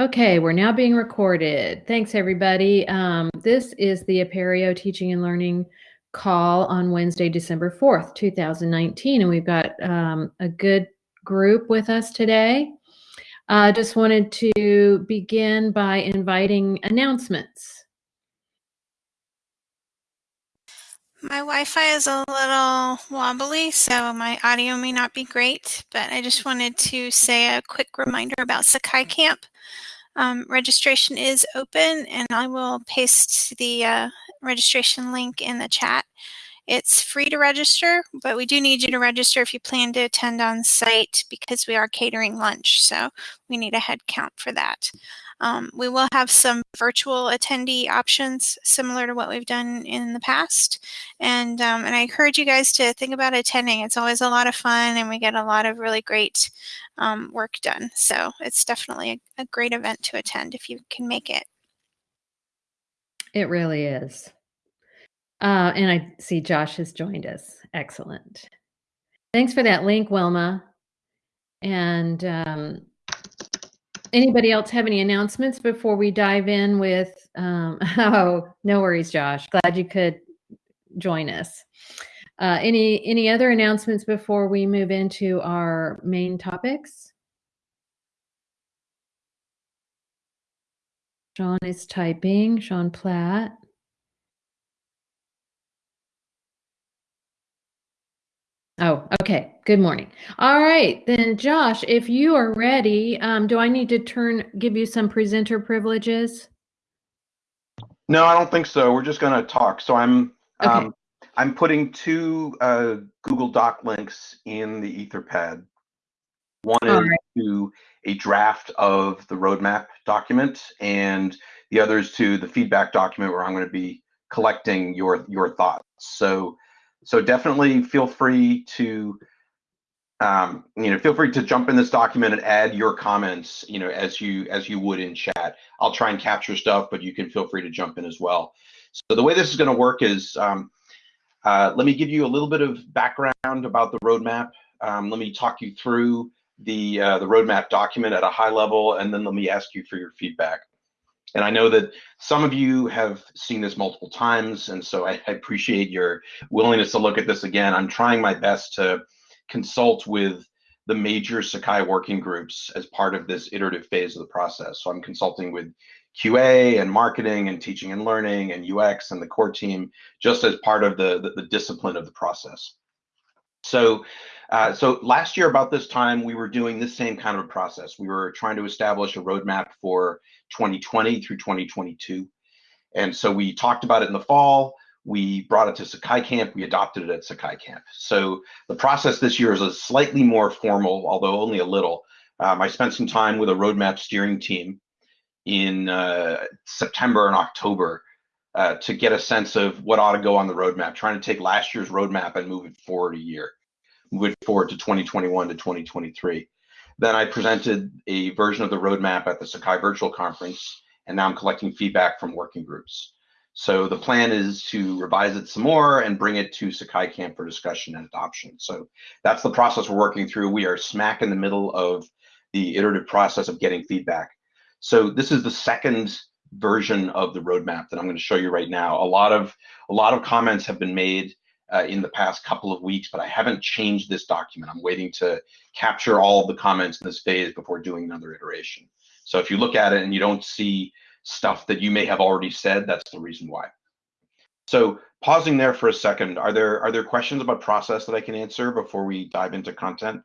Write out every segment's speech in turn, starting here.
Okay, we're now being recorded. Thanks, everybody. Um, this is the Apereo Teaching and Learning call on Wednesday, December 4th, 2019, and we've got um, a good group with us today. I uh, just wanted to begin by inviting announcements. My Wi-Fi is a little wobbly, so my audio may not be great, but I just wanted to say a quick reminder about Sakai Camp. Um, registration is open and I will paste the uh, registration link in the chat. It's free to register, but we do need you to register if you plan to attend on site because we are catering lunch. So we need a head count for that. Um, we will have some virtual attendee options similar to what we've done in the past. And, um, and I encourage you guys to think about attending. It's always a lot of fun and we get a lot of really great um, work done. So it's definitely a, a great event to attend if you can make it. It really is. Uh, and I see Josh has joined us. Excellent. Thanks for that link, Wilma. And um, anybody else have any announcements before we dive in with, um, oh, no worries, Josh. Glad you could join us. Uh, any any other announcements before we move into our main topics? Sean is typing, Sean Platt. Oh, okay. Good morning. All right, then Josh, if you are ready, um, do I need to turn, give you some presenter privileges? No, I don't think so. We're just going to talk. So I'm okay. um, I'm putting two uh, Google Doc links in the Etherpad. One All is right. to a draft of the roadmap document, and the other is to the feedback document where I'm going to be collecting your your thoughts. So so definitely feel free to, um, you know, feel free to jump in this document and add your comments, you know, as you as you would in chat. I'll try and capture stuff, but you can feel free to jump in as well. So the way this is going to work is, um, uh, let me give you a little bit of background about the roadmap. Um, let me talk you through the uh, the roadmap document at a high level, and then let me ask you for your feedback. And I know that some of you have seen this multiple times, and so I, I, appreciate your willingness to look at this again. I'm trying my best to consult with the major Sakai working groups as part of this iterative phase of the process. So I'm consulting with QA and marketing and teaching and learning and UX and the core team just as part of the, the, the discipline of the process. So uh, so last year about this time, we were doing this same kind of a process. We were trying to establish a roadmap for 2020 through 2022. And so we talked about it in the fall. We brought it to Sakai Camp. We adopted it at Sakai Camp. So the process this year is a slightly more formal, although only a little. Um, I spent some time with a roadmap steering team in uh, September and October uh, to get a sense of what ought to go on the roadmap, trying to take last year's roadmap and move it forward a year move forward to 2021 to 2023. Then I presented a version of the roadmap at the Sakai Virtual Conference, and now I'm collecting feedback from working groups. So the plan is to revise it some more and bring it to Sakai Camp for discussion and adoption. So that's the process we're working through. We are smack in the middle of the iterative process of getting feedback. So this is the second version of the roadmap that I'm going to show you right now. A lot of a lot of comments have been made uh, in the past couple of weeks, but I haven't changed this document. I'm waiting to capture all the comments in this phase before doing another iteration. So if you look at it and you don't see stuff that you may have already said, that's the reason why. So pausing there for a second, are there are there questions about process that I can answer before we dive into content?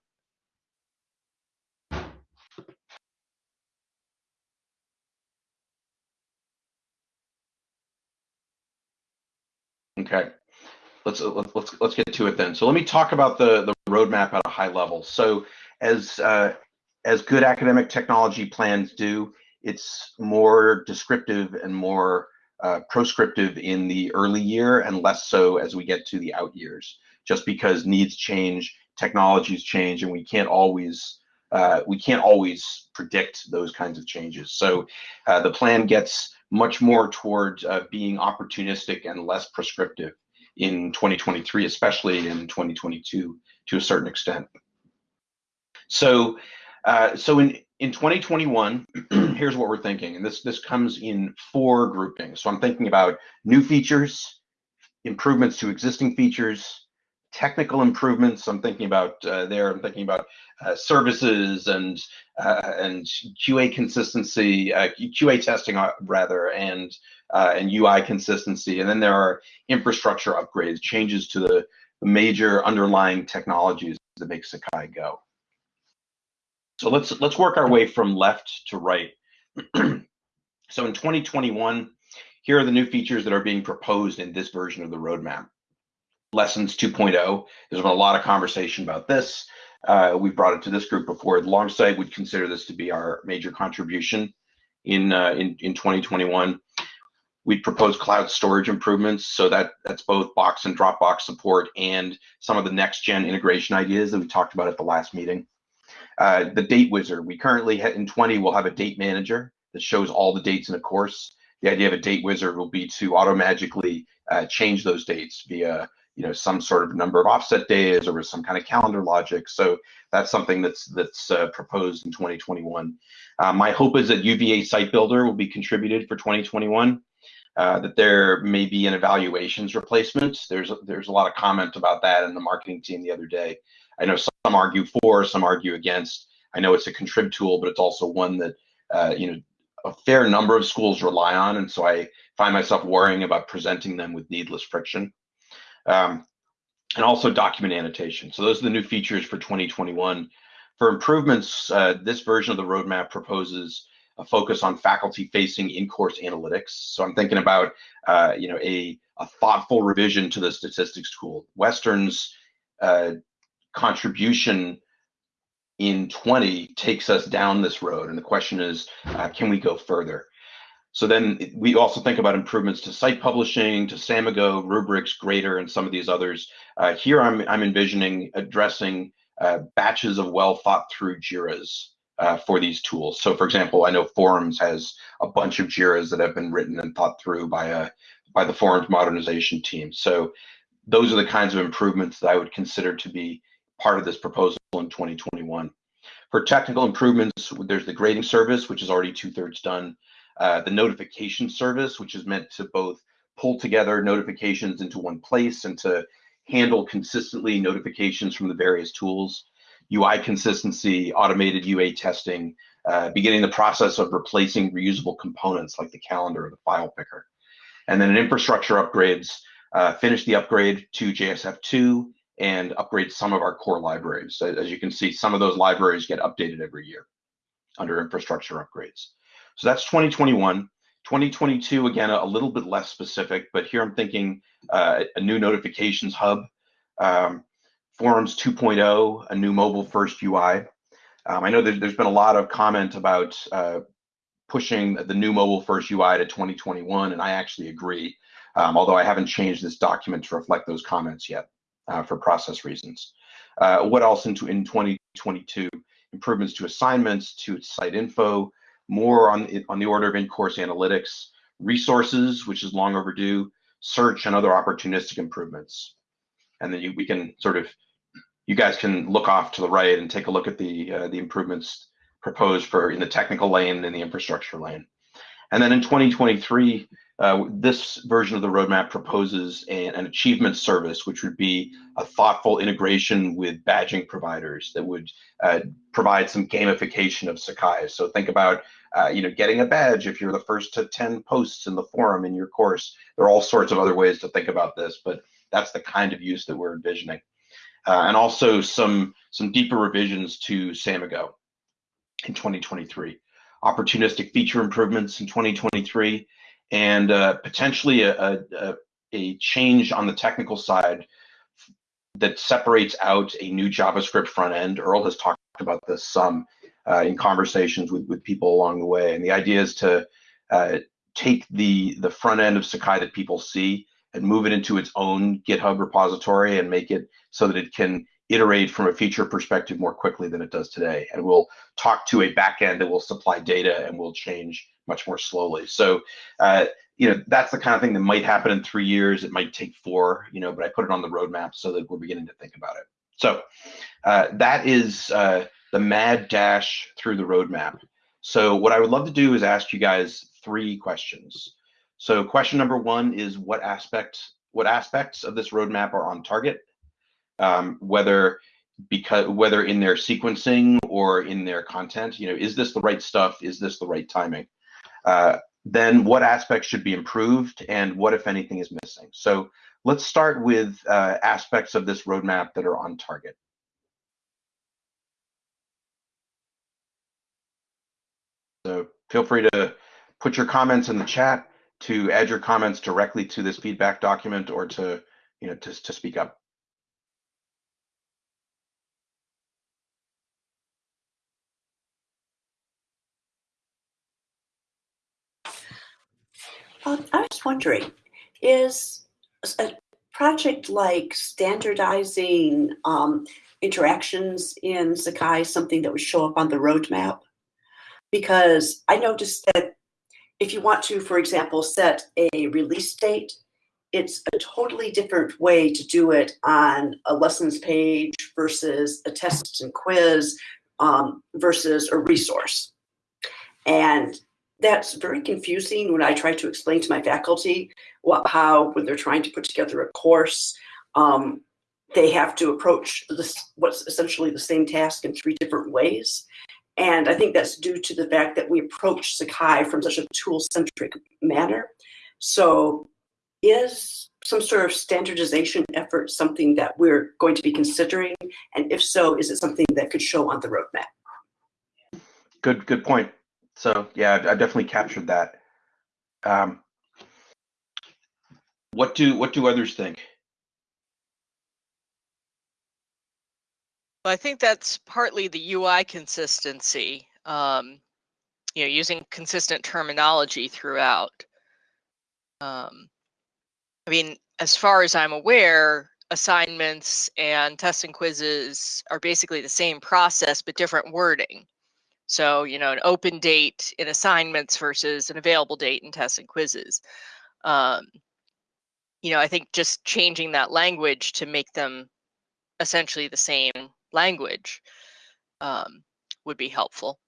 Okay let's let's let's get to it then. So let me talk about the the roadmap at a high level. So as uh, as good academic technology plans do, it's more descriptive and more uh, proscriptive in the early year and less so as we get to the out years. Just because needs change, technologies change, and we can't always uh, we can't always predict those kinds of changes. So uh, the plan gets much more toward uh, being opportunistic and less prescriptive in 2023, especially in 2022 to a certain extent. So, uh, so in, in 2021, here's what we're thinking, and this this comes in four groupings. So I'm thinking about new features, improvements to existing features, technical improvements. I'm thinking about uh, there. I'm thinking about uh, services and uh, and QA consistency, QA uh, testing uh, rather, and uh, and UI consistency. And then there are infrastructure upgrades, changes to the, major underlying technologies that make Sakai go. So let's let's work our way from left to right. so in 2021, here are the new features that are being proposed in this version of the roadmap. Lessons 2.0. There's been a lot of conversation about this. Uh, we brought it to this group before. Longsight would consider this to be our major contribution in uh, in, in 2021. We propose cloud storage improvements, so that that's both Box and Dropbox support and some of the next gen integration ideas that we talked about at the last meeting. Uh, the date wizard. We currently in 20 will have a date manager that shows all the dates in a course. The idea of a date wizard will be to automatically uh, change those dates via you know some sort of number of offset days or with some kind of calendar logic. So that's something that's that's uh, proposed in 2021. Uh, my hope is that UVA Site Builder will be contributed for 2021. Uh, that there may be an evaluations replacement. There's there's a lot of comment about that in the marketing team the other day. I know some argue for, some argue against. I know it's a contrib tool, but it's also one that uh, you know a fair number of schools rely on, and so I find myself worrying about presenting them with needless friction. Um, and also document annotation. So those are the new features for 2021. For improvements, uh, this version of the roadmap proposes a focus on faculty-facing in-course analytics. So I'm thinking about, uh, you know, a, a thoughtful revision to the statistics tool. Western's uh, contribution in 20 takes us down this road. And the question is, uh, can we go further? So then we also think about improvements to site publishing, to Samigo, rubrics, Grader, and some of these others. Uh, here I'm, I'm envisioning addressing uh, batches of well thought through JIRAs uh, for these tools. So for example, I know Forums has a bunch of JIRAs that have been written and thought through by a by the Forums modernization team. So those are the kinds of improvements that I would consider to be part of this proposal in 2021. For technical improvements, there's the grading service, which is already two thirds done. Uh, the notification service, which is meant to both pull together notifications into one place and to handle consistently notifications from the various tools. UI consistency, automated UA testing, uh, beginning the process of replacing reusable components like the calendar or the file picker. And then in infrastructure upgrades, uh, finish the upgrade to JSF2 and upgrade some of our core libraries. As you can see, some of those libraries get updated every year under infrastructure upgrades. So that's 2021. 2022, again, a, little bit less specific, but here I'm thinking uh, a new notifications hub, um, Forums 2.0, a new mobile first UI. Um, I know that there's been a lot of comment about uh, pushing the new mobile first UI to 2021, and I actually agree, um, although I haven't changed this document to reflect those comments yet uh, for process reasons. Uh, what else into in 2022? Improvements to assignments, to site info, more on, on the order of in-course analytics, resources, which is long overdue, search and other opportunistic improvements. And then you, we can sort of, you guys can look off to the right and take a look at the, uh, the improvements proposed for in the technical lane and the infrastructure lane. And then in 2023, uh, this version of the roadmap proposes an, an, achievement service, which would be a thoughtful integration with badging providers that would uh, provide some gamification of Sakai. So think about, uh, you know, getting a badge if you're the first to 10 posts in the forum in your course. There are all sorts of other ways to think about this, but that's the kind of use that we're envisioning. Uh, and also some some deeper revisions to Samigo in 2023 opportunistic feature improvements in 2023, and uh, potentially a, a, a, change on the technical side that separates out a new JavaScript front end. Earl has talked about this some uh, in conversations with, with people along the way. And the idea is to uh, take the, the front end of Sakai that people see and move it into its own GitHub repository and make it so that it can iterate from a feature perspective more quickly than it does today. And we'll talk to a backend that will supply data and will change much more slowly. So, uh, you know, that's the kind of thing that might happen in three years. It might take four, you know, but I put it on the roadmap so that we're beginning to think about it. So uh, that is uh, the mad dash through the roadmap. So what I would love to do is ask you guys three questions. So question number one is what aspects what aspects of this roadmap are on target, um, whether because whether in their sequencing or in their content, you know, is this the right stuff? Is this the right timing? Uh, then what aspects should be improved and what, if anything, is missing? So let's start with uh, aspects of this roadmap that are on target. So feel free to put your comments in the chat to add your comments directly to this feedback document or to, you know, to, to speak up. Um, I was wondering, is a project like standardizing um, interactions in Sakai something that would show up on the roadmap? Because I noticed that if you want to, for example, set a release date, it's a totally different way to do it on a lessons page versus a test and quiz um, versus a resource. And that's very confusing when I try to explain to my faculty what, how, when they're trying to put together a course, um, they have to approach this, what's essentially the same task in three different ways. And I think that's due to the fact that we approach Sakai from such a tool-centric manner. So is some sort of standardization effort something that we're going to be considering? And if so, is it something that could show on the roadmap? Good, good point. So yeah, I definitely captured that. Um, what do what do others think? Well, I think that's partly the UI consistency. Um, you know, using consistent terminology throughout. Um, I mean, as far as I'm aware, assignments and tests and quizzes are basically the same process but different wording. So, you know, an open date in assignments versus an available date in tests and quizzes. Um, you know, I think just changing that language to make them essentially the same language um, would be helpful.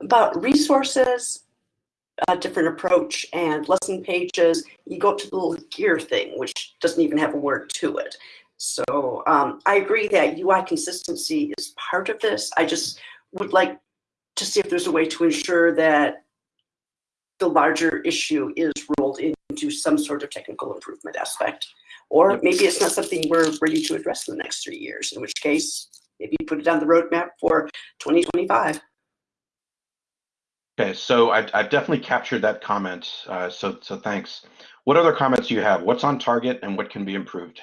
About resources, a different approach, and lesson pages, you go to the little gear thing, which doesn't even have a word to it. So um, I agree that UI consistency is part of this. I just would like to see if there's a way to ensure that the larger issue is rolled into some sort of technical improvement aspect. Or maybe it's not something we're ready to address in the next three years, in which case maybe put it on the roadmap for 2025. Okay, so I've, I've definitely captured that comment. Uh, so so thanks. What other comments do you have? What's on target and what can be improved?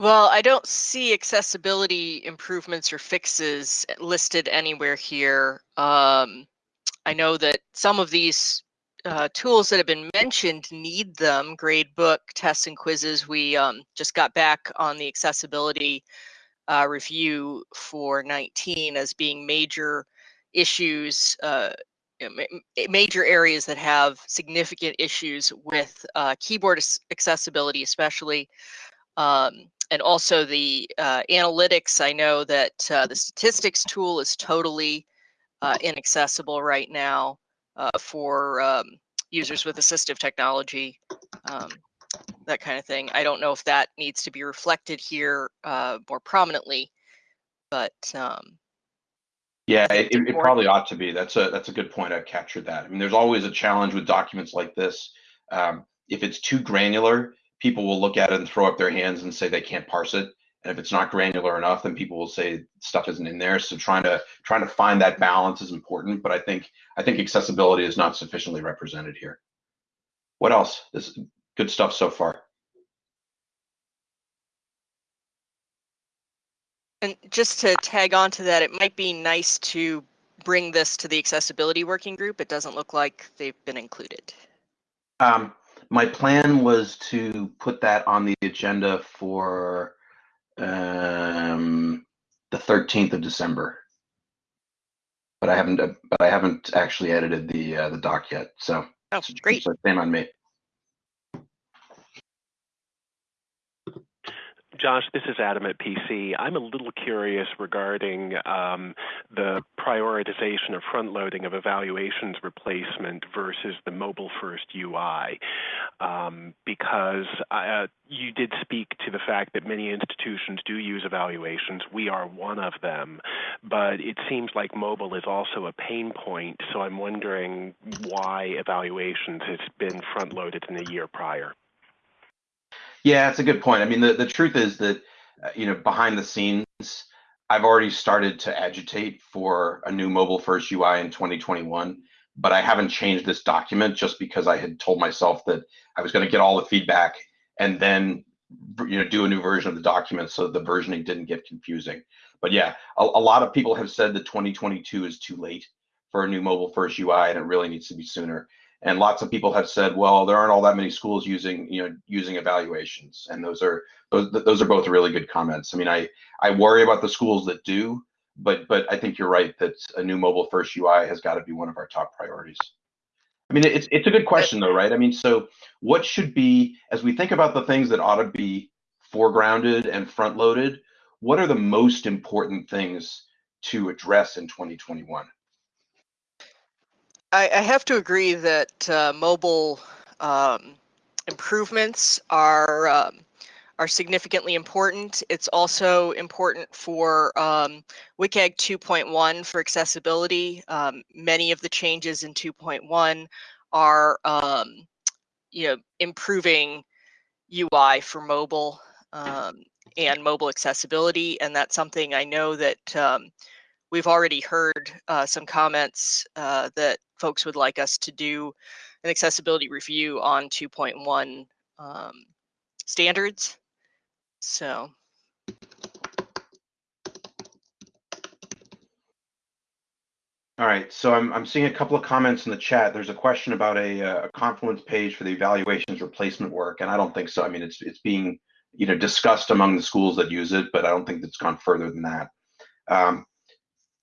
Well, I don't see accessibility improvements or fixes listed anywhere here. Um, I know that some of these uh, tools that have been mentioned need them, gradebook, tests and quizzes. We um, just got back on the accessibility uh, review for 19 as being major issues, uh, major areas that have significant issues with uh, keyboard accessibility, especially. Um, and also the uh, analytics, I know that uh, the statistics tool is totally uh, inaccessible right now uh, for um, users with assistive technology, um, that kind of thing. I don't know if that needs to be reflected here uh, more prominently, but um, yeah, it, it, probably ought to be. That's a that's a good point. I've captured that. I mean, there's always a challenge with documents like this. Um, if it's too granular, people will look at it and throw up their hands and say they can't parse it. And if it's not granular enough, then people will say stuff isn't in there. So trying to trying to find that balance is important. But I think I think accessibility is not sufficiently represented here. What else? This good stuff so far. And just to tag on to that, it might be nice to bring this to the accessibility working group. It doesn't look like they've been included. Um, my plan was to put that on the agenda for um, the 13th of December, but I haven't. But I haven't actually edited the uh, the doc yet. So oh, great. So same on me. Josh, this is Adam at PC. I'm a little curious regarding um, the prioritization of front loading of evaluations replacement versus the mobile first UI. Um, because uh, you did speak to the fact that many institutions do use evaluations. We are one of them. But it seems like mobile is also a pain point. So I'm wondering why evaluations has been front loaded in the year prior. Yeah, it's a good point. I mean, the, the truth is that, uh, you know, behind the scenes, I've already started to agitate for a new mobile first UI in 2021, but I haven't changed this document just because I had told myself that I was going to get all the feedback and then, you know, do a new version of the document so the versioning didn't get confusing. But yeah, a, a lot of people have said that 2022 is too late for a new mobile first UI and it really needs to be sooner and lots of people have said well there aren't all that many schools using you know using evaluations. And those are those those are both really good comments. I mean i i worry about the schools that do but but i think you're right that a new mobile first ui has got to be one of our top priorities. I mean it's it's a good question though right? I mean so what should be as we think about the things that ought to be foregrounded and front loaded what are the most important things to address in 2021 I, I have to agree that uh, mobile um, improvements are um, are significantly important. It's also important for um, WCAG 2.1 for accessibility. Um, many of the changes in 2.1 are, um, you know, improving UI for mobile um, and mobile accessibility, and that's something I know that um, we've already heard uh, some comments uh, that folks would like us to do an accessibility review on 2.1 um, standards. So. All right, so I'm, I'm seeing a couple of comments in the chat. There's a question about a, uh, a Confluence page for the evaluations replacement work, and I don't think so. I mean, it's it's being you know discussed among the schools that use it, but I don't think it's gone further than that. Um,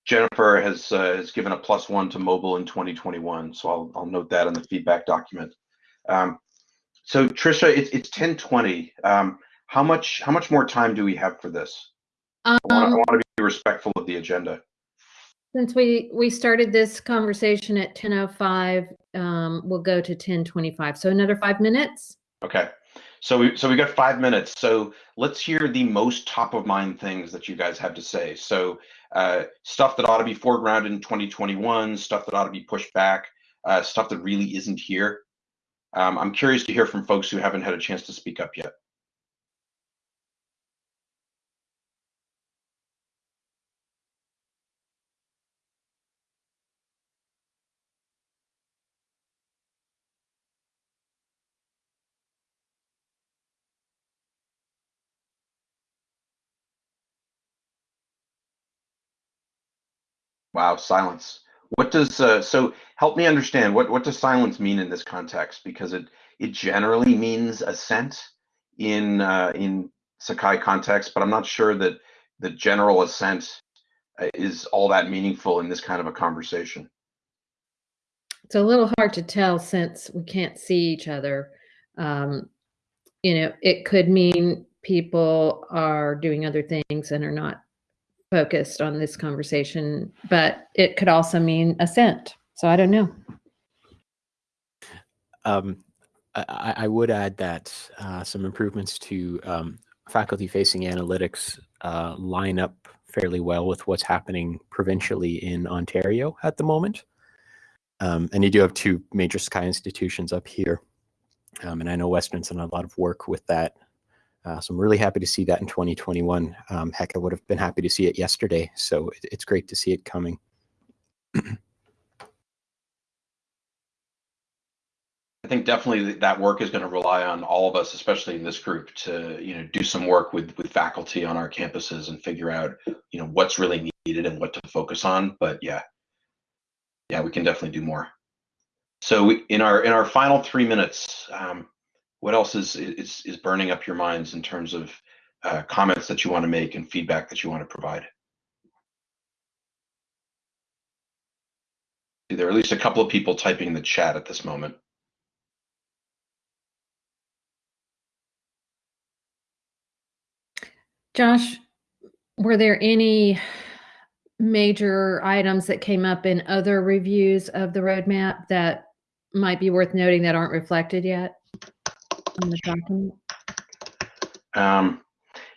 Jennifer has uh, has given a plus one to mobile in 2021, so I'll I'll note that in the feedback document. Um, so Trisha, it's it's 10:20. Um, how much how much more time do we have for this? Um, I want to be respectful of the agenda. Since we we started this conversation at 10:05, um, we'll go to 10:25. So another five minutes. Okay. So we so we got five minutes. So let's hear the most top of mind things that you guys have to say. So uh, stuff that ought to be foregrounded in 2021, stuff that ought to be pushed back, uh, stuff that really isn't here. Um, I'm curious to hear from folks who haven't had a chance to speak up yet. Wow, silence. What does uh, so help me understand what what does silence mean in this context? Because it it generally means assent in uh, in Sakai context, but I'm not sure that the general assent uh, is all that meaningful in this kind of a conversation. It's a little hard to tell since we can't see each other. Um, you know, it could mean people are doing other things and are not focused on this conversation, but it could also mean assent. So I don't know. Um, I, I, would add that uh, some improvements to um, faculty-facing analytics uh, line up fairly well with what's happening provincially in Ontario at the moment. Um, and you do have two major Sakai institutions up here. Um, and I know Western's done a lot of work with that uh, so I'm really happy to see that in 2021. Um, heck, I would have been happy to see it yesterday. So it, it's great to see it coming. I think definitely that work is going to rely on all of us, especially in this group, to you know do some work with with faculty on our campuses and figure out you know what's really needed and what to focus on. But yeah, yeah, we can definitely do more. So in our in our final three minutes, um, what else is is is burning up your minds in terms of uh, comments that you want to make and feedback that you want to provide? There are at least a couple of people typing in the chat at this moment. Josh, were there any major items that came up in other reviews of the roadmap that might be worth noting that aren't reflected yet the document? Um,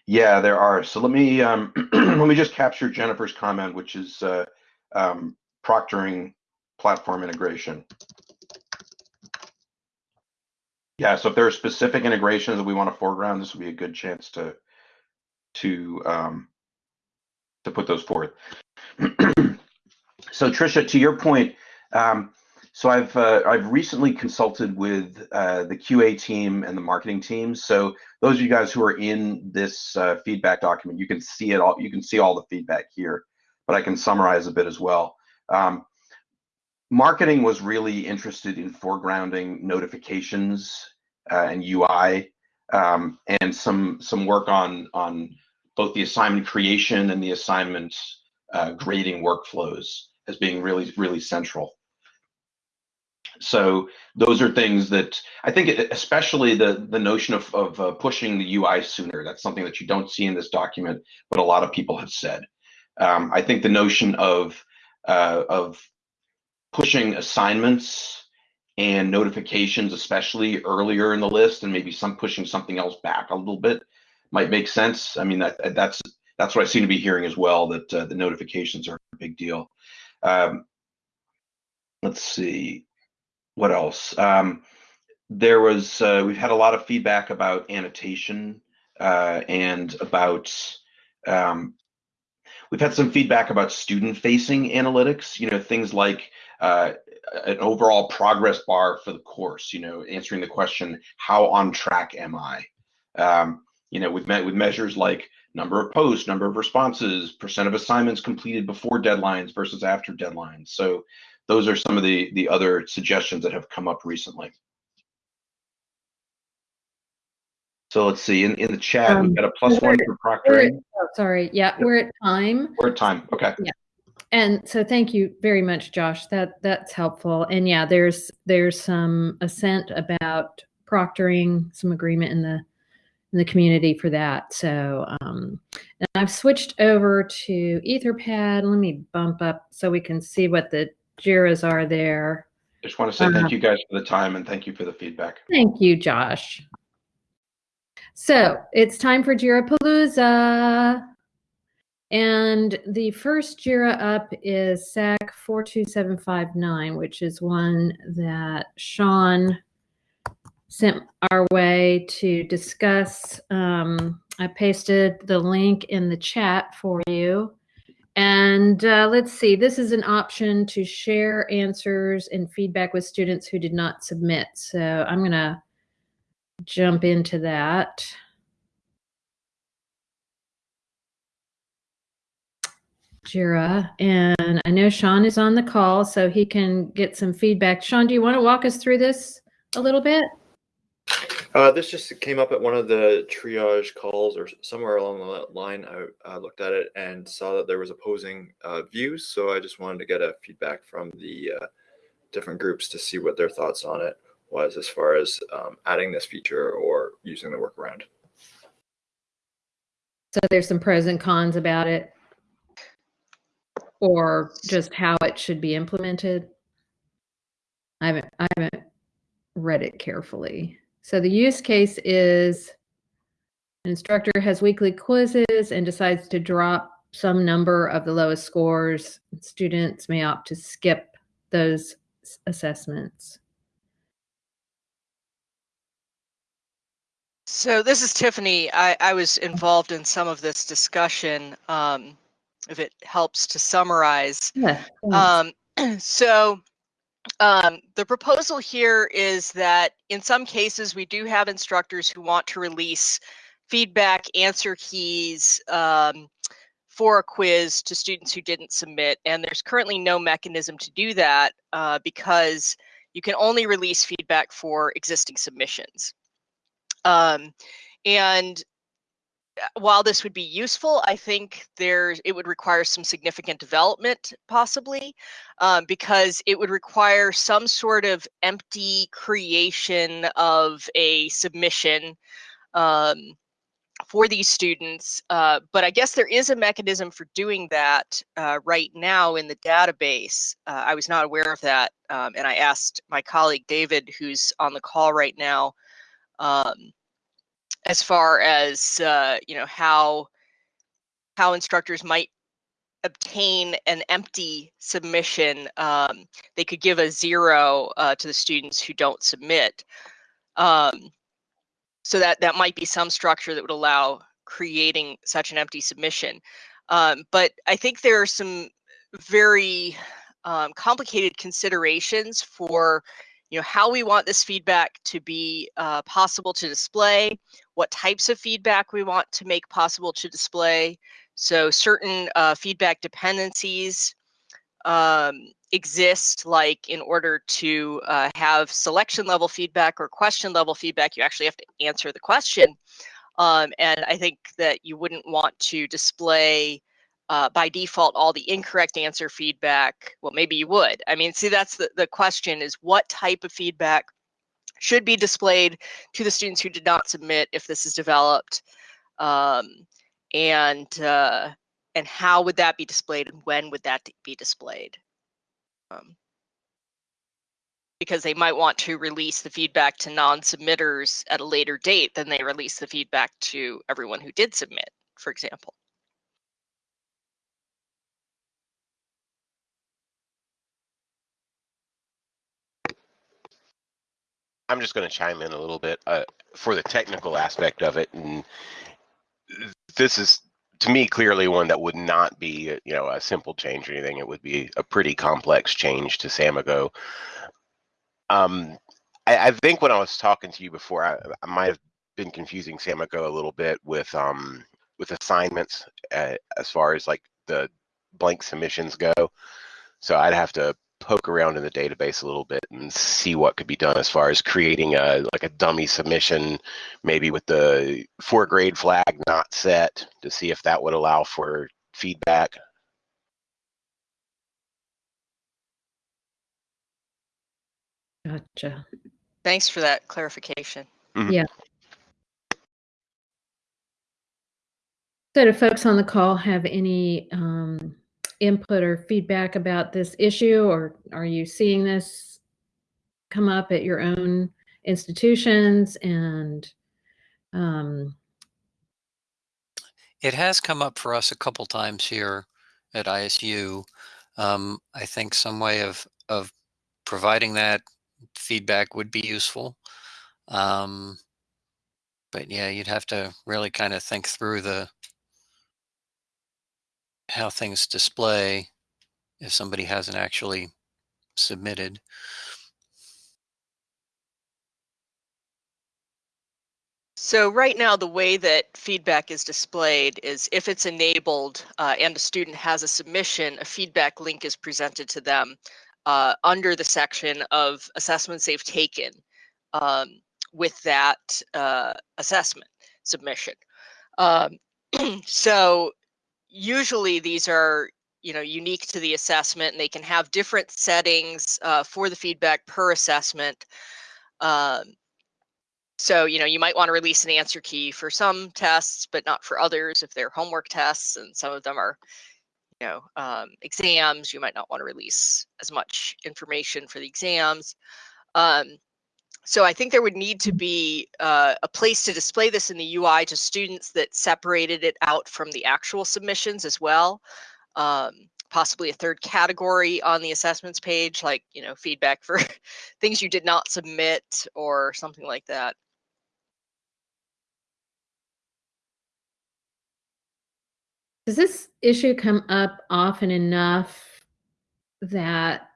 yeah, there are. So let me um, let me just capture Jennifer's comment, which is uh, um, proctoring platform integration. Yeah, so if there are specific integrations that we want to foreground, this would be a good chance to to um, to put those forth. so Trisha, to your point, um, so I've uh, I've recently consulted with uh, the QA team and the marketing team. So those of you guys who are in this uh, feedback document, you can see it all. You can see all the feedback here, but I can summarize a bit as well. Um, marketing was really interested in foregrounding notifications uh, and UI um, and some some work on on both the assignment creation and the assignment uh, grading workflows as being really really central. So those are things that I think, especially the the notion of of uh, pushing the UI sooner. That's something that you don't see in this document, but a lot of people have said. Um, I think the notion of uh, of pushing assignments and notifications, especially earlier in the list, and maybe some pushing something else back a little bit, might make sense. I mean, that that's that's what I seem to be hearing as well. That uh, the notifications are a big deal. Um, let's see what else? Um, there was uh, we've had a lot of feedback about annotation uh, and about um, we've had some feedback about student-facing analytics. You know, things like uh, an overall progress bar for the course. You know, answering the question, "How on track am I?" Um, you know, we've met with measures like number of posts, number of responses, percent of assignments completed before deadlines versus after deadlines. So those are some of the the other suggestions that have come up recently. So let's see. In in the chat, um, we've got a plus one for proctoring. Oh, sorry. Yeah, we're at time. We're at time. Okay. Yeah. And so thank you very much, Josh. That that's helpful. And yeah, there's there's some assent about proctoring, some agreement in the in the community for that. So um, and I've switched over to Etherpad. Let me bump up so we can see what the JIRAs are there. Just want to say thank you guys for the time and thank you for the feedback. Thank you, Josh. So it's time for JIRA Palooza. And the first JIRA up is SAK 42759, which is one that Sean sent our way to discuss. Um, I pasted the link in the chat for you. And uh, let's see, this is an option to share answers and feedback with students who did not submit. So I'm going to jump into that. Jira, and I know Sean is on the call, so he can get some feedback. Sean, do you want to walk us through this a little bit? Uh, this just came up at one of the triage calls or somewhere along the line. I uh, looked at it and saw that there was opposing uh, views. So I just wanted to get a feedback from the uh, different groups to see what their thoughts on it was as far as um, adding this feature or using the workaround. So there's some pros and cons about it or just how it should be implemented. I haven't, I haven't read it carefully. So the use case is an instructor has weekly quizzes and decides to drop some number of the lowest scores. Students may opt to skip those assessments. So this is Tiffany. I, I was involved in some of this discussion. Um, if it helps to summarize. Yeah, um, so um, the proposal here is that in some cases we do have instructors who want to release feedback answer keys um, for a quiz to students who didn't submit and there's currently no mechanism to do that uh, because you can only release feedback for existing submissions. Um, and while this would be useful, I think there it would require some significant development, possibly, um, because it would require some sort of empty creation of a submission um, for these students. Uh, but I guess there is a mechanism for doing that uh, right now in the database. Uh, I was not aware of that. Um, and I asked my colleague David, who's on the call right now, um, as far as, uh, you know, how, how instructors might obtain an empty submission. Um, they could give a zero uh, to the students who don't submit. Um, so that that might be some structure that would allow creating such an empty submission. Um, but I think there are some very um, complicated considerations for you know how we want this feedback to be uh, possible to display, what types of feedback we want to make possible to display. So certain uh, feedback dependencies um, exist like in order to uh, have selection level feedback or question level feedback you actually have to answer the question um, and i think that you wouldn't want to display uh, by default all the incorrect answer feedback well maybe you would i mean see that's the, the question is what type of feedback should be displayed to the students who did not submit if this is developed um, and uh, and how would that be displayed and when would that be displayed? Um, because they might want to release the feedback to non-submitters at a later date than they release the feedback to everyone who did submit, for example. I'm just going to chime in a little bit uh, for the technical aspect of it. And this is to me clearly one that would not be you know a simple change or anything it would be a pretty complex change to Samigo. um, I, I, think when i was talking to you before i, I might have been confusing Samigo a little bit with um, with assignments uh, as far as like the blank submissions go so i'd have to poke around in the database a little bit and see what could be done as far as creating a like a dummy submission, maybe with the for grade flag not set to see if that would allow for feedback. Gotcha. Thanks for that clarification. Mm -hmm. Yeah. So do folks on the call have any um, input or feedback about this issue, or are you seeing this come up at your own institutions? And um, it has come up for us a couple times here at ISU. Um, I think some way of of providing that feedback would be useful. Um, but yeah, you'd have to really kind of think through the how things display if somebody hasn't actually submitted. So right now, the way that feedback is displayed is if it's enabled uh, and a student has a submission, a feedback link is presented to them uh, under the section of assessments they've taken um, with that uh, assessment submission. Um, so usually these are you know unique to the assessment and they can have different settings uh, for the feedback per assessment um, so you know you might want to release an answer key for some tests but not for others if they're homework tests and some of them are you know um, exams you might not want to release as much information for the exams um, so I think there would need to be uh, a place to display this in the UI to students that separated it out from the actual submissions as well. Um, possibly a third category on the assessments page, like you know feedback for things you did not submit or something like that. Does this issue come up often enough that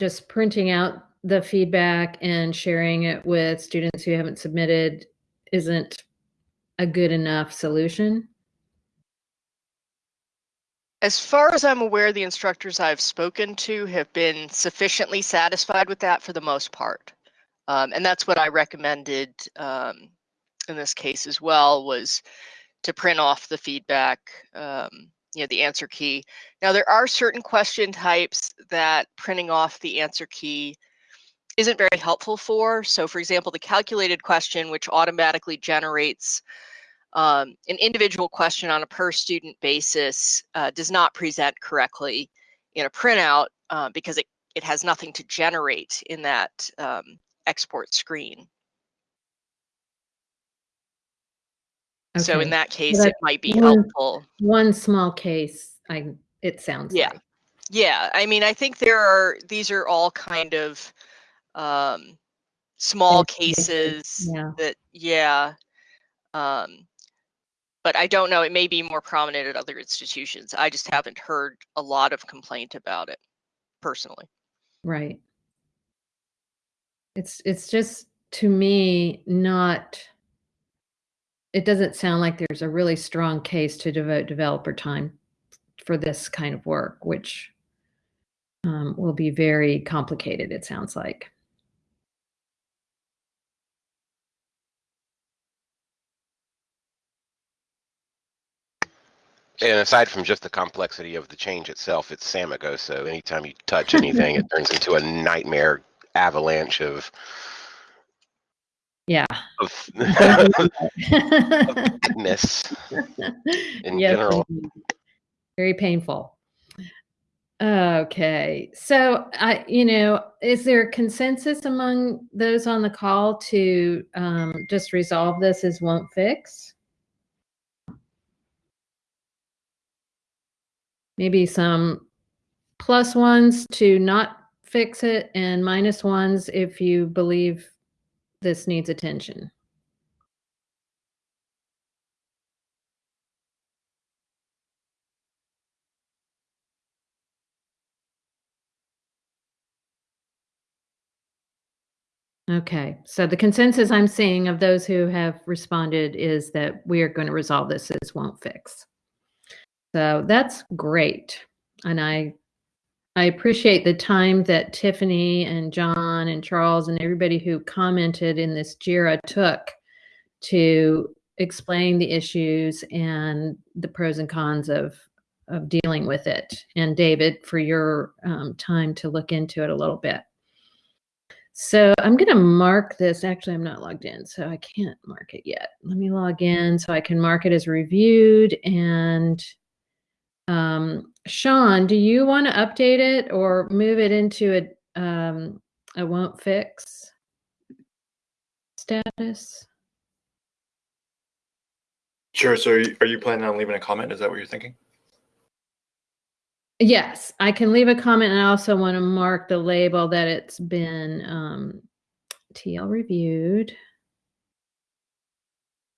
just printing out the feedback and sharing it with students who haven't submitted isn't a good enough solution? As far as I'm aware, the instructors I've spoken to have been sufficiently satisfied with that for the most part. Um, and that's what I recommended um, in this case as well was to print off the feedback, um, you know, the answer key. Now there are certain question types that printing off the answer key isn't very helpful for. So for example, the calculated question, which automatically generates um, an individual question on a per student basis uh, does not present correctly in a printout uh, because it, it has nothing to generate in that um, export screen. Okay. So in that case, so it might be one, helpful. One small case, I it sounds yeah. Like. Yeah, I mean, I think there are these are all kind of um, small cases yeah. that yeah. Um, but I don't know. It may be more prominent at other institutions. I just haven't heard a lot of complaint about it personally. Right. It's it's just to me not it doesn't sound like there's a really strong case to devote developer time for this kind of work, which um, will be very complicated, it sounds like. And aside from just the complexity of the change itself, it's Samigo. So anytime you touch anything, it turns into a nightmare avalanche of yeah of, of madness in general. Very painful. Okay, so I, you know, is there consensus among those on the call to um, just resolve this as won't fix? Maybe some plus ones to not fix it and minus ones if you believe this needs attention. Okay, so the consensus I'm seeing of those who have responded is that we are going to resolve this as won't fix. So that's great. And I I appreciate the time that Tiffany and John and Charles and everybody who commented in this JIRA took to explain the issues and the pros and cons of of dealing with it. And David, for your um, time to look into it a little bit. So I'm going to mark this. Actually, I'm not logged in, so I can't mark it yet. Let me log in so I can mark it as reviewed and um, Sean, do you want to update it or move it into a um, a won't fix status? Sure. So, are you, are you planning on leaving a comment? Is that what you're thinking? Yes, I can leave a comment, and I also want to mark the label that it's been um, TL reviewed.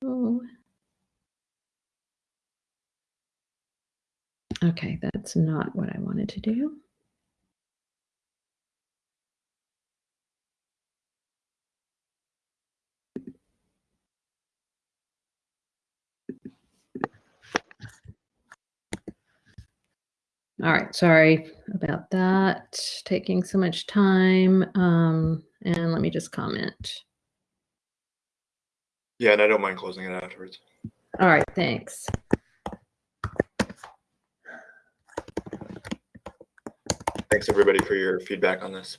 Oh. Okay, that's not what I wanted to do. All right, sorry about that, taking so much time. Um, and let me just comment. Yeah, and I don't mind closing it afterwards. All right, thanks. Thanks everybody for your feedback on this.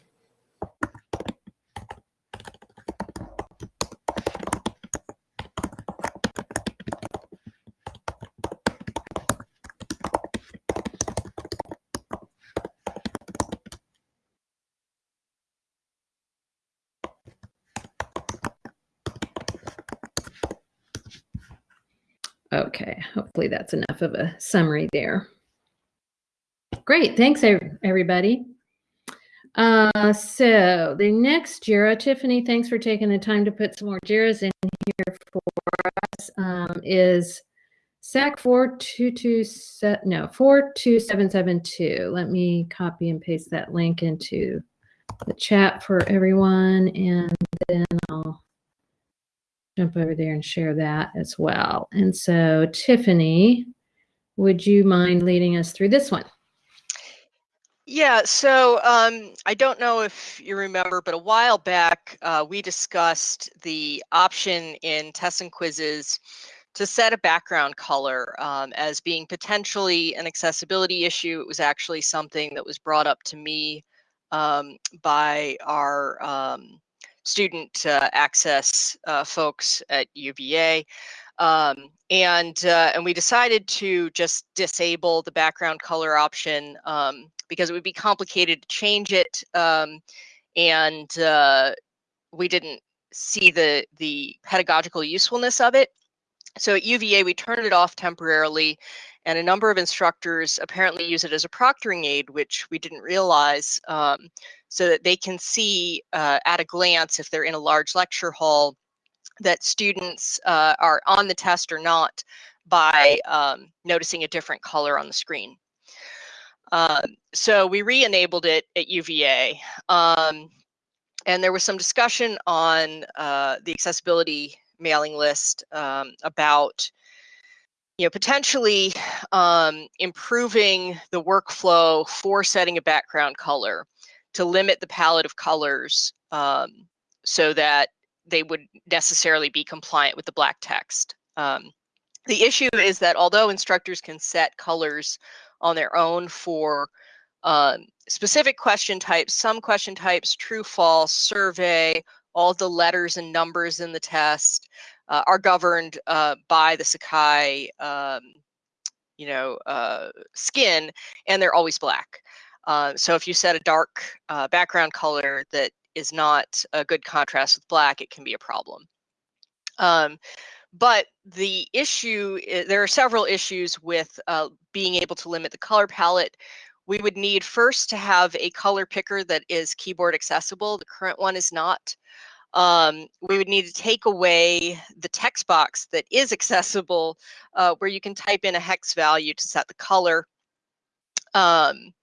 Okay, hopefully that's enough of a summary there. Great, thanks everybody. Uh, so the next JIRA, Tiffany, thanks for taking the time to put some more JIRAs in here for us, um, is SAK 4227, no, 42772. Let me copy and paste that link into the chat for everyone, and then I'll jump over there and share that as well. And so, Tiffany, would you mind leading us through this one? Yeah, so um, I don't know if you remember, but a while back uh, we discussed the option in tests and quizzes to set a background color um, as being potentially an accessibility issue. It was actually something that was brought up to me um, by our um, student uh, access uh, folks at UVA. Um, and uh, and we decided to just disable the background color option um, because it would be complicated to change it, um, and uh, we didn't see the the pedagogical usefulness of it. So at UVA, we turned it off temporarily, and a number of instructors apparently use it as a proctoring aid, which we didn't realize, um, so that they can see uh, at a glance if they're in a large lecture hall that students uh, are on the test or not by um, noticing a different color on the screen. Um, so we re-enabled it at UVA. Um, and there was some discussion on uh, the accessibility mailing list um, about you know potentially um, improving the workflow for setting a background color to limit the palette of colors um, so that they would necessarily be compliant with the black text. Um, the issue is that although instructors can set colors on their own for um, specific question types, some question types, true, false, survey, all the letters and numbers in the test uh, are governed uh, by the Sakai, um, you know, uh, skin, and they're always black. Uh, so if you set a dark uh, background color that is not a good contrast with black, it can be a problem. Um, but the issue, eh, there are several issues with uh, being able to limit the color palette. We would need first to have a color picker that is keyboard accessible. The current one is not. Um, we would need to take away the text box that is accessible uh, where you can type in a hex value to set the color. Um,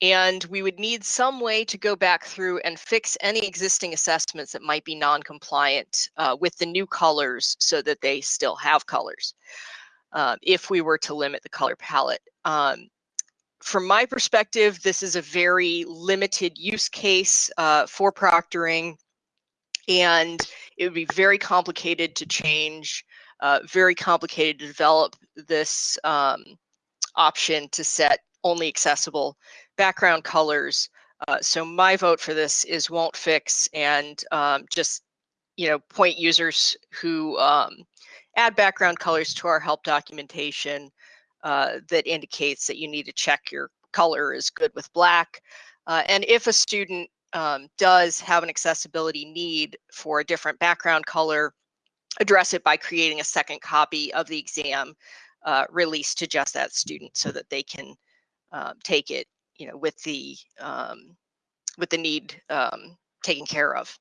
and we would need some way to go back through and fix any existing assessments that might be non-compliant uh, with the new colors so that they still have colors uh, if we were to limit the color palette. Um, from my perspective, this is a very limited use case uh, for proctoring and it would be very complicated to change, uh, very complicated to develop this um, option to set only accessible background colors. Uh, so my vote for this is won't fix and um, just you know point users who um, add background colors to our help documentation uh, that indicates that you need to check your color is good with black. Uh, and if a student um, does have an accessibility need for a different background color, address it by creating a second copy of the exam uh, released to just that student so that they can um, take it you know, with the um, with the need um, taken care of.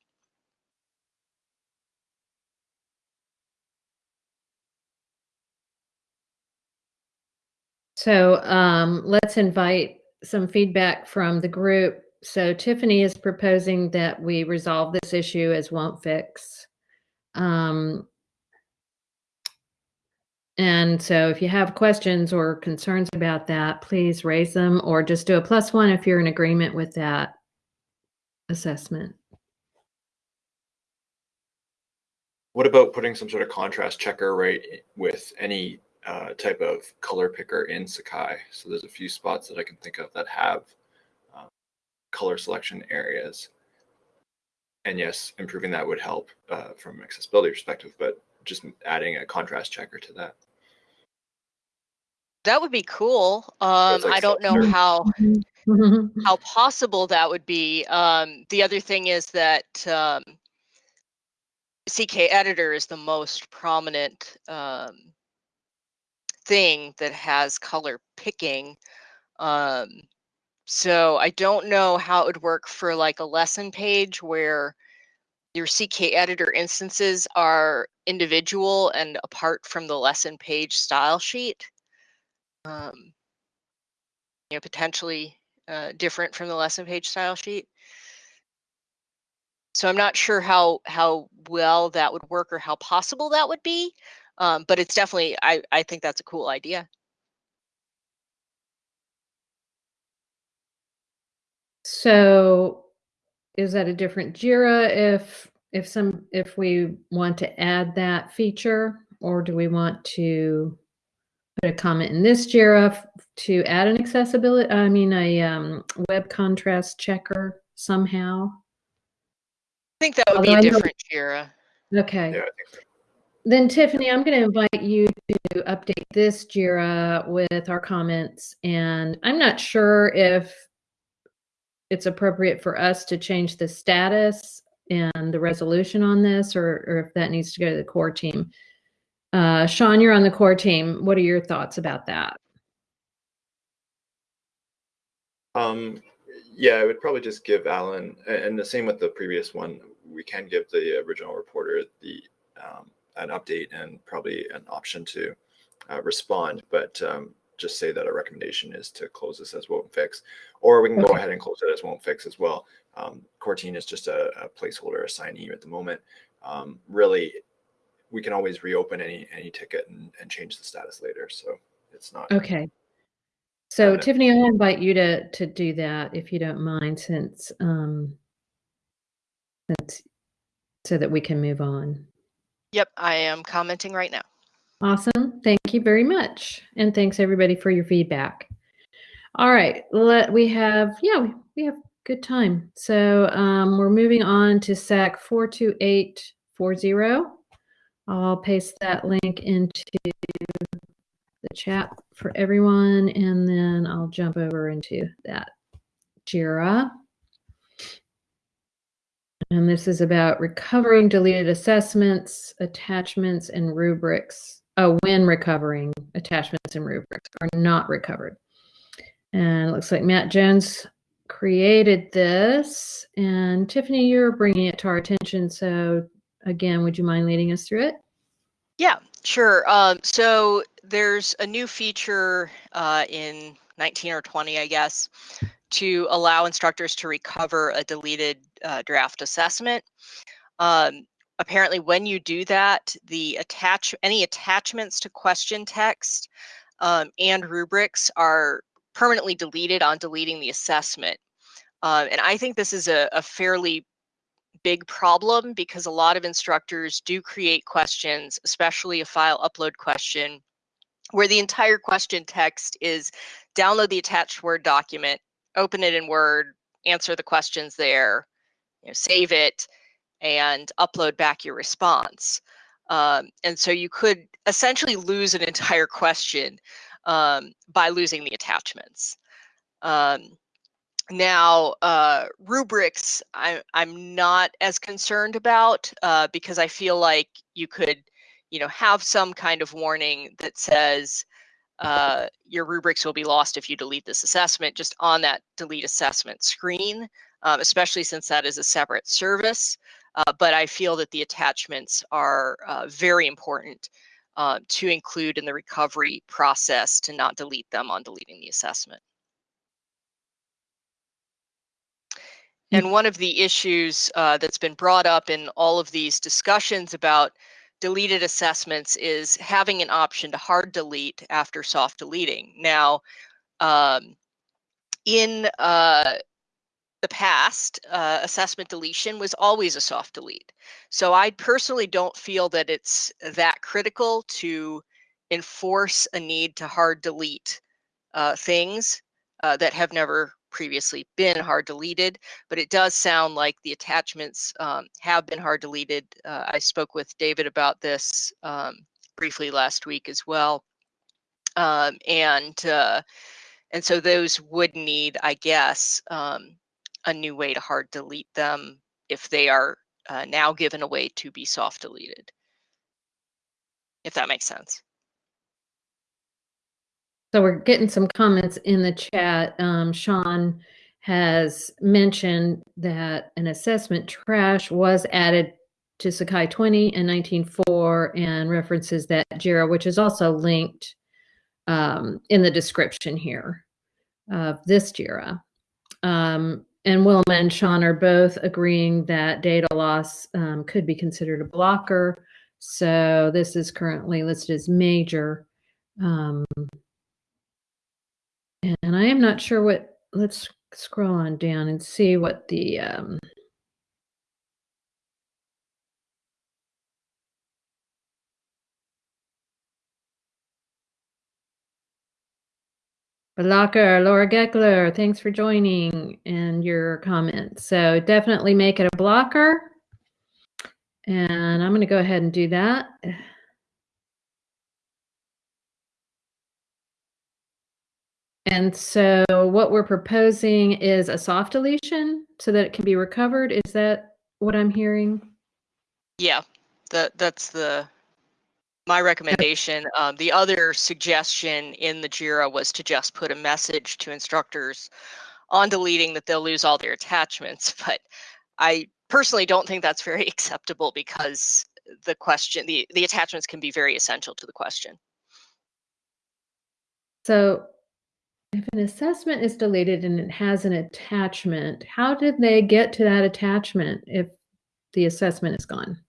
So um, let's invite some feedback from the group. So Tiffany is proposing that we resolve this issue as won't fix. Um, and so if you have questions or concerns about that, please raise them or just do a plus one if you're in agreement with that assessment. What about putting some sort of contrast checker right with any uh, type of color picker in Sakai? So there's a few spots that I can think of that have uh, color selection areas. And yes, improving that would help uh, from an accessibility perspective, but just adding a contrast checker to that. That would be cool. Um, like I don't know how mm-hmm. how possible that would be. Um, the other thing is that um, CK Editor is the most prominent um, thing that has color picking. Um, so I don't know how it would work for like a lesson page where your CK editor instances are individual and apart from the lesson page style sheet um, you know, potentially uh, different from the lesson page style sheet. So I'm not sure how how well that would work or how possible that would be, um, but it's definitely I I think that's a cool idea. So is that a different JIRA if if some if we want to add that feature or do we want to put a comment in this JIRA to add an accessibility, I mean, a um, web contrast checker somehow. I think that would Although be a different JIRA. Okay. Yeah, then Tiffany, I'm going to invite you to update this JIRA with our comments. And I'm not sure if it's appropriate for us to change the status and the resolution on this, or, or if that needs to go to the core team. Uh, Sean, you're on the core team. What are your thoughts about that? Um, yeah, I would probably just give Alan, and the same with the previous one. We can give the original reporter the um, an update and probably an option to uh, respond, but um, just say that a recommendation is to close this as won't fix, or we can okay. go ahead and close it as won't fix as well. Um, core team is just a, a, placeholder assignee at the moment. Um, really, we can always reopen any any ticket and, and change the status later. So it's not okay. So Tiffany, I'll invite you to to do that if you don't mind, since um, that's so that we can move on. Yep, I am commenting right now. Awesome. Thank you very much. And thanks everybody for your feedback. All right, let we have yeah, we, we have good time. So um, we're moving on to SAK 42840. I'll paste that link into the chat for everyone, and then I'll jump over into that JIRA. And this is about recovering deleted assessments, attachments, and rubrics. Oh, when recovering attachments and rubrics are not recovered. And it looks like Matt Jones created this. And Tiffany, you're bringing it to our attention. So again, would you mind leading us through it? Yeah, sure. Um, so there's a new feature uh, in 19 or 20, I guess, to allow instructors to recover a deleted uh, draft assessment. Um, apparently, when you do that, the attach any attachments to question text um, and rubrics are permanently deleted on deleting the assessment. Uh, and I think this is a, a fairly big problem because a lot of instructors do create questions, especially a file upload question, where the entire question text is download the attached Word document, open it in Word, answer the questions there, you know, save it, and upload back your response. Um, and so you could essentially lose an entire question um, by losing the attachments. Um, now, uh, rubrics, I, I'm not as concerned about uh, because I feel like you could, you know, have some kind of warning that says, uh, your rubrics will be lost if you delete this assessment just on that delete assessment screen, um, especially since that is a separate service. Uh, but I feel that the attachments are uh, very important uh, to include in the recovery process to not delete them on deleting the assessment. And one of the issues uh, that's been brought up in all of these discussions about deleted assessments is having an option to hard delete after soft deleting. Now, um, in uh, the past, uh, assessment deletion was always a soft delete. So I personally don't feel that it's that critical to enforce a need to hard delete uh, things uh, that have never previously been hard deleted, but it does sound like the attachments um, have been hard deleted. Uh, I spoke with David about this um, briefly last week as well. Um, and uh, and so those would need, I guess, um, a new way to hard delete them if they are uh, now given a way to be soft deleted. If that makes sense. So we're getting some comments in the chat. Um, Sean has mentioned that an assessment trash was added to Sakai 20 in 19.4 and references that JIRA, which is also linked um, in the description here of this JIRA. Um, and Wilma and Sean are both agreeing that data loss um, could be considered a blocker. So this is currently listed as major. And I am not sure what, let's scroll on down and see what the, um, Blocker, Laura Gekeler, thanks for joining and your comments. So definitely make it a blocker. And I'm going to go ahead and do that. And so what we're proposing is a soft deletion so that it can be recovered. Is that what I'm hearing? Yeah, that that's the my recommendation. Um, the other suggestion in the JIRA was to just put a message to instructors on deleting that they'll lose all their attachments. But I personally don't think that's very acceptable because the question, the, the attachments can be very essential to the question. So if an assessment is deleted and it has an attachment, how did they get to that attachment if the assessment is gone?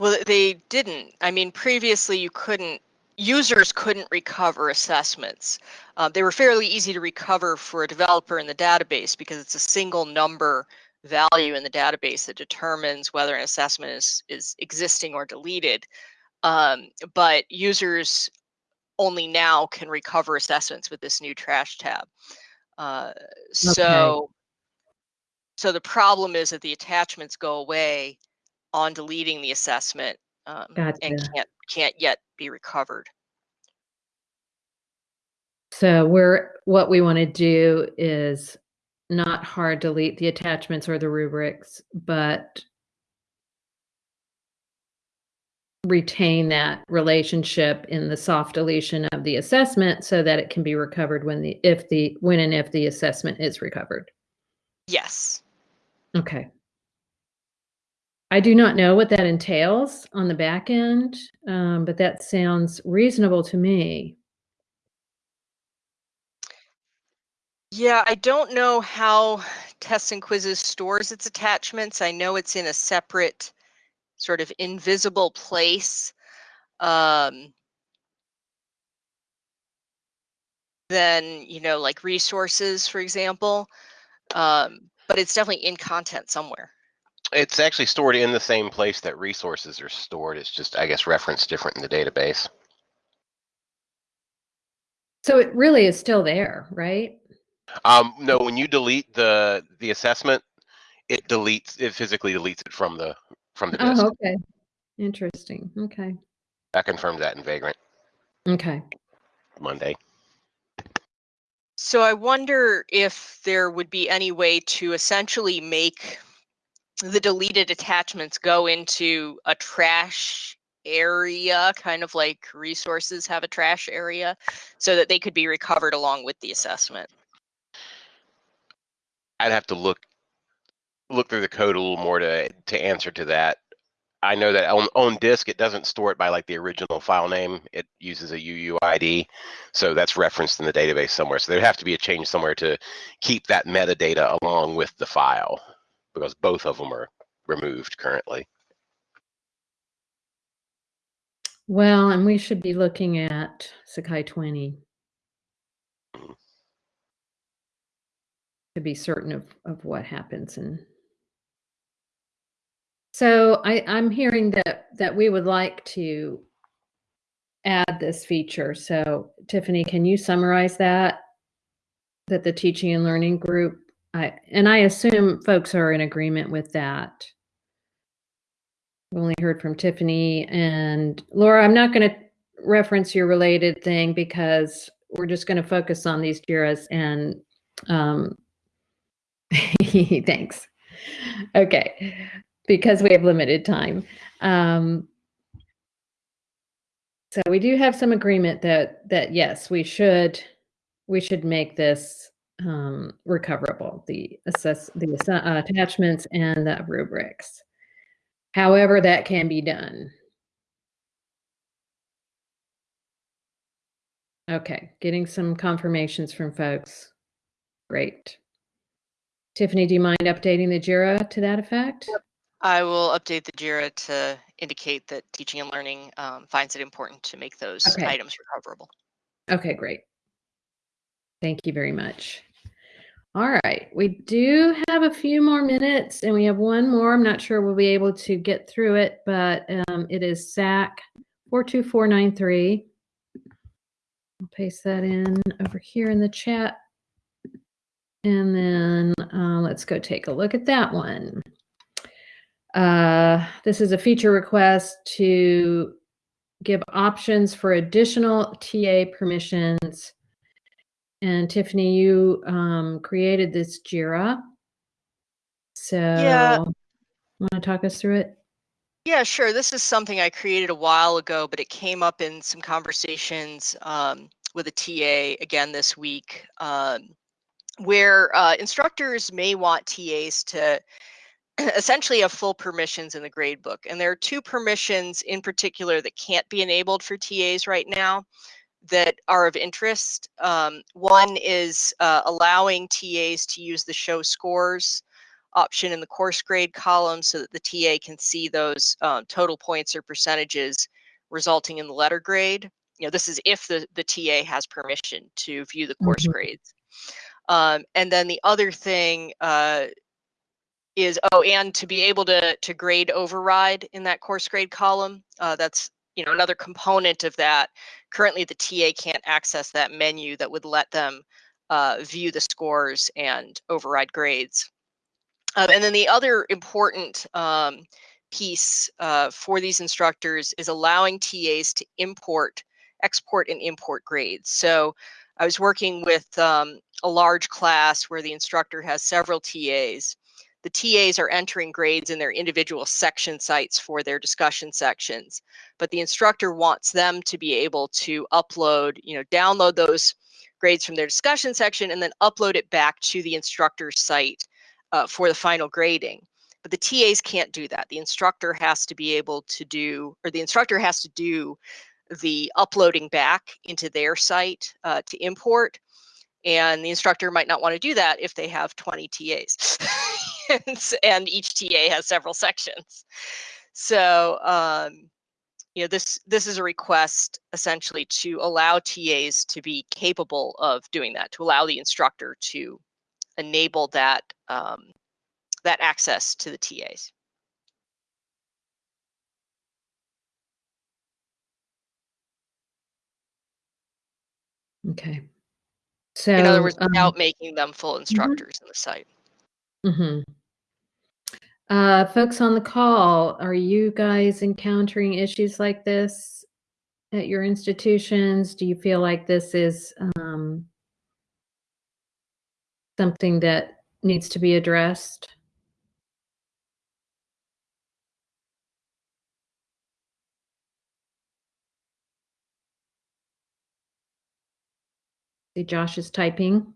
Well, they didn't. I mean, previously you couldn't, users couldn't recover assessments. Uh, they were fairly easy to recover for a developer in the database because it's a single number value in the database that determines whether an assessment is, is existing or deleted. Um, but users only now can recover assessments with this new trash tab. Uh, so, okay. so the problem is that the attachments go away on deleting the assessment um, gotcha. and can't can't yet be recovered. So we're what we want to do is not hard delete the attachments or the rubrics, but retain that relationship in the soft deletion of the assessment so that it can be recovered when the if the when and if the assessment is recovered. Yes. Okay. I do not know what that entails on the back end, um, but that sounds reasonable to me. Yeah, I don't know how Tests and Quizzes stores its attachments. I know it's in a separate sort of invisible place um, than you know like resources for example um, but it's definitely in content somewhere. It's actually stored in the same place that resources are stored. It's just i guess referenced different in the database. So it really is still there right? Um, no when you delete the the assessment it deletes it physically deletes it from the from the oh, disk. Oh, okay. Interesting. Okay. I confirmed that in Vagrant. Okay. Monday. So I wonder if there would be any way to essentially make the deleted attachments go into a trash area, kind of like resources have a trash area, so that they could be recovered along with the assessment. I'd have to look look through the code a little more to to answer to that. I know that on, on disk it doesn't store it by like the original file name. It uses a UUID, so that's referenced in the database somewhere. So there'd have to be a change somewhere to keep that metadata along with the file, because both of them are removed currently. Well, and we should be looking at Sakai 20 mm-hmm. to be certain of, of what happens and so I, I'm hearing that that we would like to add this feature. So Tiffany, can you summarize that? That the teaching and learning group, I, and I assume folks are in agreement with that. We only heard from Tiffany and Laura. I'm not going to reference your related thing because we're just going to focus on these JIRAs and um, thanks. Okay because we have limited time. Um, so we do have some agreement that that yes, we should we should make this um, recoverable the assess the uh, attachments and the rubrics. However, that can be done. Okay, getting some confirmations from folks. Great. Tiffany, do you mind updating the JIRA to that effect? Yep. I will update the JIRA to indicate that teaching and learning um, finds it important to make those okay. items recoverable. Okay, great. Thank you very much. All right, we do have a few more minutes and we have one more. I'm not sure we'll be able to get through it, but um, it is SAK 42493. I'll paste that in over here in the chat. And then uh, let's go take a look at that one. Uh, this is a feature request to give options for additional TA permissions. And Tiffany, you um, created this JIRA. So, yeah. want to talk us through it? Yeah, sure. This is something I created a while ago, but it came up in some conversations um, with a TA again this week, um, where uh, instructors may want TAs to essentially have full permissions in the gradebook. And there are two permissions in particular that can't be enabled for TAs right now that are of interest. Um, one is uh, allowing TAs to use the show scores option in the course grade column so that the TA can see those um, total points or percentages resulting in the letter grade. You know, this is if the, the TA has permission to view the course mm -hmm. grades. Um, and then the other thing uh, is, oh, and to be able to, to grade override in that course grade column. Uh, that's, you know, another component of that. Currently, the TA can't access that menu that would let them uh, view the scores and override grades. Um, and then the other important um, piece uh, for these instructors is allowing TAs to import, export and import grades. So I was working with um, a large class where the instructor has several TAs. The TAs are entering grades in their individual section sites for their discussion sections, but the instructor wants them to be able to upload, you know, download those grades from their discussion section and then upload it back to the instructor's site uh, for the final grading. But the TAs can't do that. The instructor has to be able to do, or the instructor has to do the uploading back into their site uh, to import. And the instructor might not want to do that if they have 20 TAs. and, and, each TA has several sections. So, um, you know, this this is a request essentially to allow TAs to be capable of doing that, to allow the instructor to enable that um, that access to the TAs. Okay. So, in other words, um, without making them full mm-hmm. instructors in the site. Mm-hmm. Uh, folks on the call, are you guys encountering issues like this at your institutions? Do you feel like this is um, something that needs to be addressed? See, Josh is typing.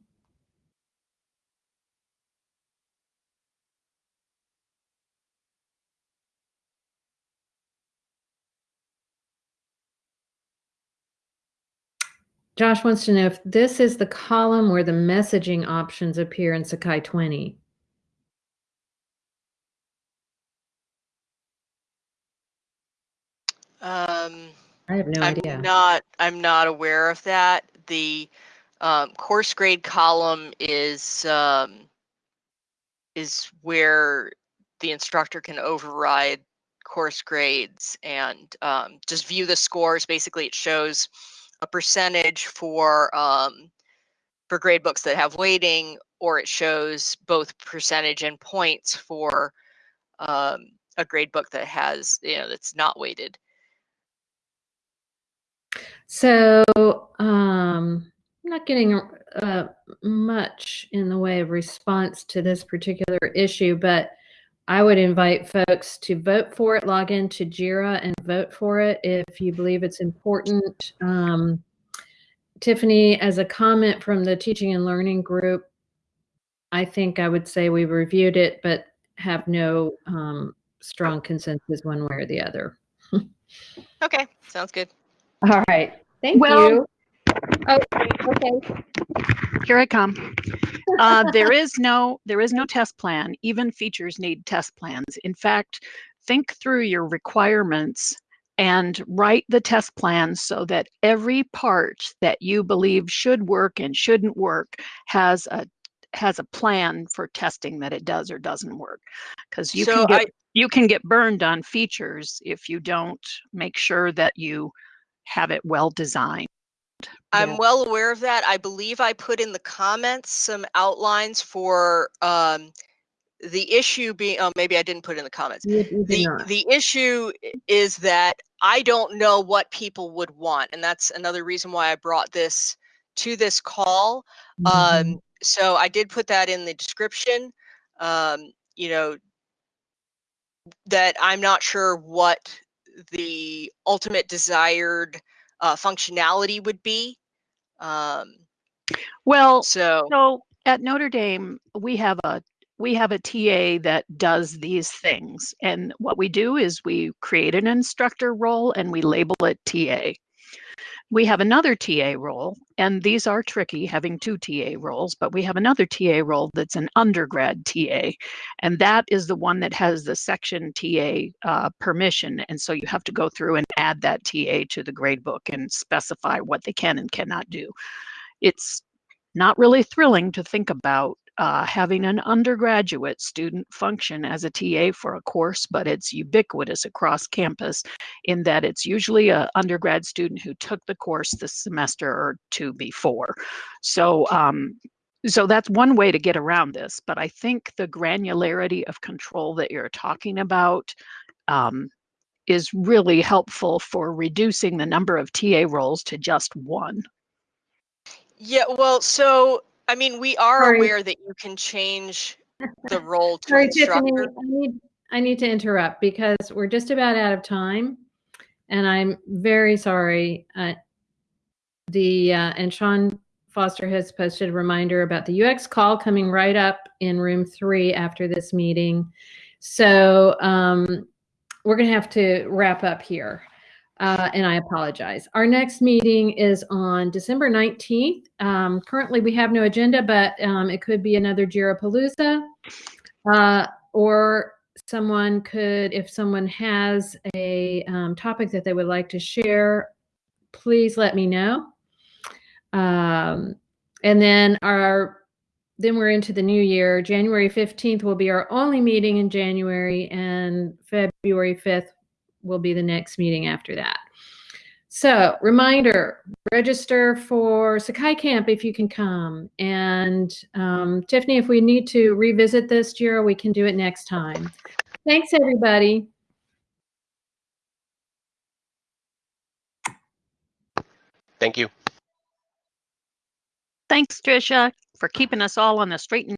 Josh wants to know if this is the column where the messaging options appear in Sakai 20. Um, I have no I'm idea. not. I'm not aware of that. The um, course grade column is um, is where the instructor can override course grades and um, just view the scores. Basically, it shows a percentage for um, for grade books that have weighting, or it shows both percentage and points for um, a grade book that has you know that's not weighted. So um, I'm not getting uh, much in the way of response to this particular issue, but I would invite folks to vote for it, log into JIRA and vote for it if you believe it's important. Um, Tiffany, as a comment from the teaching and learning group, I think I would say we reviewed it, but have no um, strong consensus one way or the other. okay, sounds good. All right, thank well, you. Oh, okay. Here I come. Uh, there is no there is no test plan. Even features need test plans. In fact, think through your requirements and write the test plan so that every part that you believe should work and shouldn't work has a has a plan for testing that it does or doesn't work because you So can get I- you can get burned on features if you don't make sure that you have it well designed I'm well aware of that. I believe I put in the comments some outlines for um, the issue being, oh, maybe I didn't put in the comments. You, you did The, not. the issue is that I don't know what people would want. And that's another reason why I brought this to this call. Mhm. Um, so I did put that in the description. Um, you know, that I'm not sure what the ultimate desired uh, functionality would be. Um, Well, so so at Notre Dame, we have a we have a TA that does these things. And what we do is we create an instructor role and we label it TA. We have another TA role, and these are tricky having two TA roles, but we have another TA role that's an undergrad TA. And that is the one that has the section TA uh, permission. And so you have to go through and add that TA to the gradebook and specify what they can and cannot do. It's not really thrilling to think about uh, having an undergraduate student function as a TA for a course, but it's ubiquitous across campus in that it's usually a undergrad student who took the course the semester or two before. So, um, so that's one way to get around this. But I think the granularity of control that you're talking about um, is really helpful for reducing the number of TA roles to just one. yeah, well, so I mean, we are Sorry. aware that you can change the role to Sorry, Tiffany. I need, I need to interrupt because we're just about out of time. And I'm very sorry. Uh, the, uh, and Sean Foster has posted a reminder about the UX call coming right up in room three after this meeting. So um, we're going to have to wrap up here. Uh, and I apologize. Our next meeting is on December 19th. Um, currently, we have no agenda, but um, it could be another Jirapalooza. Uh, or someone could, if someone has a um, topic that they would like to share, please let me know. Um, and then our then we're into the new year. January 15th will be our only meeting in January, and February 5th will be the next meeting after that. So, reminder register for Sakai Camp if you can come. And um, Tiffany, if we need to revisit this, Jira, we can do it next time. Thanks, everybody. Thank you. Thanks, Tricia, for keeping us all on the straight and